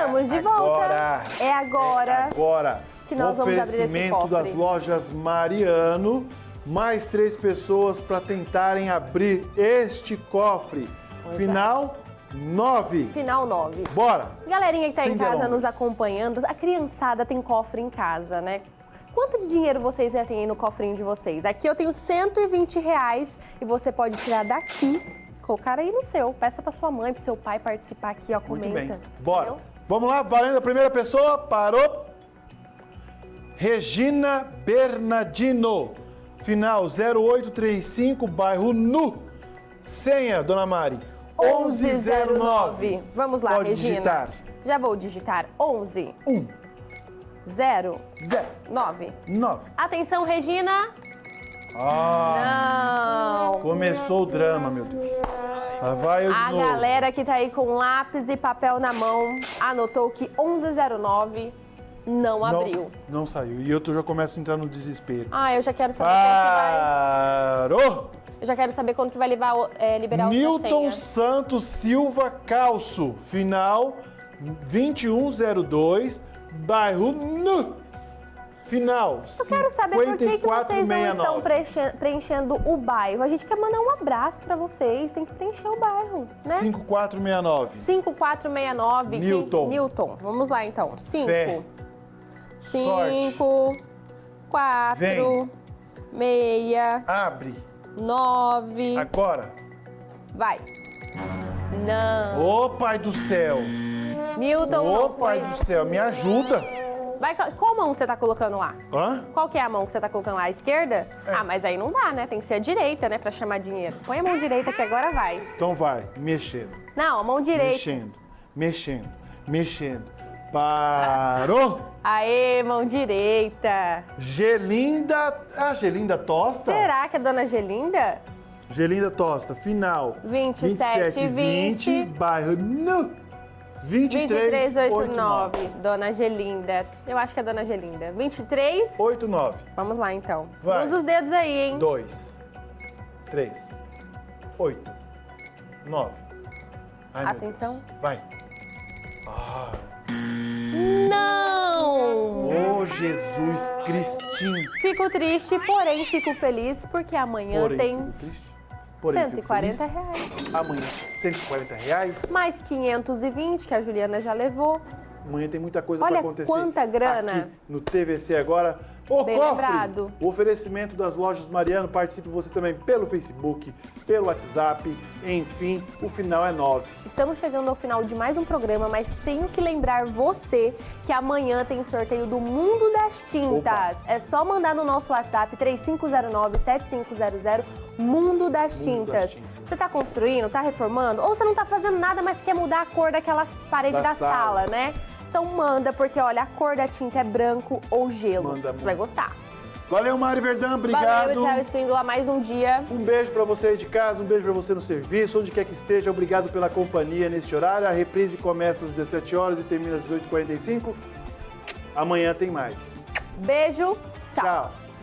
Estamos de volta. Agora. É agora. Agora. que nós vamos abrir esse Oferecimento cofre. das lojas Mariano. Mais três pessoas para tentarem abrir este cofre. Pois é. Final 9. Final 9. Bora. Galerinha que tá Sem em casa delongas. nos acompanhando, a criançada tem cofre em casa, né? Quanto de dinheiro vocês já têm aí no cofrinho de vocês? Aqui eu tenho 120 reais e você pode tirar daqui, colocar aí no seu. Peça pra sua mãe, pro seu pai participar aqui, ó, Muito comenta. bem. Bora. Entendeu? Vamos lá, valendo a primeira pessoa. Parou. Regina Bernardino. Final 0835, bairro Nu. Senha, dona Mari. 1109. Vamos lá, Pode Regina. digitar. Já vou digitar 11 1, 0 0, 9. 9. Atenção, Regina. Ah, Não. começou o drama, meu Deus. Lá vai eu A galera que tá aí com lápis e papel na mão anotou que 1109 não não, abriu. não saiu. E eu já começo a entrar no desespero. Ah, eu já quero saber quando que vai. Parou! Eu já quero saber quando que vai liberar, o- é, liberar Newton senha. Santos Silva Calço, final 2102, bairro Nu. Final Eu quero saber por que, que vocês não estão 5469. preenche- preenchendo o bairro. A gente quer mandar um abraço pra vocês, tem que preencher o bairro, né? 5469. 5469. que- Newton. Newton. Vamos lá então. 5. Fé. 5, 4, Vem. 6, Abre 9. agora. Vai. Não. Ô pai do céu. Newton Ô pai do céu, me ajuda. Vai, qual mão você tá colocando lá? Hã? Qual que é a mão que você tá colocando lá? A esquerda? Ah, mas aí não dá, né? Tem que ser a direita, né? Pra chamar dinheiro. Põe a mão direita que agora vai. Então vai, mexendo, Não, a mão direita. mexendo, mexendo, mexendo. Parou. Aê, mão direita. Gelinda, ah, Gelinda Tosta? Será que é Dona Gelinda? Gelinda Tosta, final 27, 20, bairro Nu. 23, 2389. Dona Gelinda. Eu acho que é Dona Gelinda. 23. 89. Vamos lá, então. Vai. Usa os dedos aí, hein? 2, 3, 8, 9. Ai, meu Atenção. Vai. Não! Ô, Jesus Cristinho. Fico triste, porém fico feliz, porque amanhã Porém, tem fico triste. Porém, fico 140 feliz. reais. Amanhã, 140 reais. Mais 520 que a Juliana já levou. Amanhã tem muita coisa Olha para acontecer. quanta grana. Aqui no TVC agora. O Bem cofre! lembrado. O oferecimento das lojas Mariano. Participe você também pelo Facebook, pelo WhatsApp. Enfim, o final é 9. Estamos chegando ao final de mais um programa, mas tenho que lembrar você que amanhã tem sorteio do Mundo das Tintas. É só mandar no nosso WhatsApp 3509-7500 Mundo das Mundo das Tintas. Tintas. Você está construindo, está reformando? Ou você não está fazendo nada, mas quer mudar a cor daquelas paredes Da da, sala. sala. né? Então manda, porque olha, a cor da tinta é branco ou gelo. Manda você vai gostar. Valeu, Mari Verdão. Obrigado. Valeu, Israel Espíndola, mais um dia. Um beijo para você aí de casa, um beijo para você no serviço, onde quer que esteja. Obrigado pela companhia neste horário. A reprise começa às 17 horas e termina às 18h45. Amanhã tem mais. Beijo, tchau. Tchau.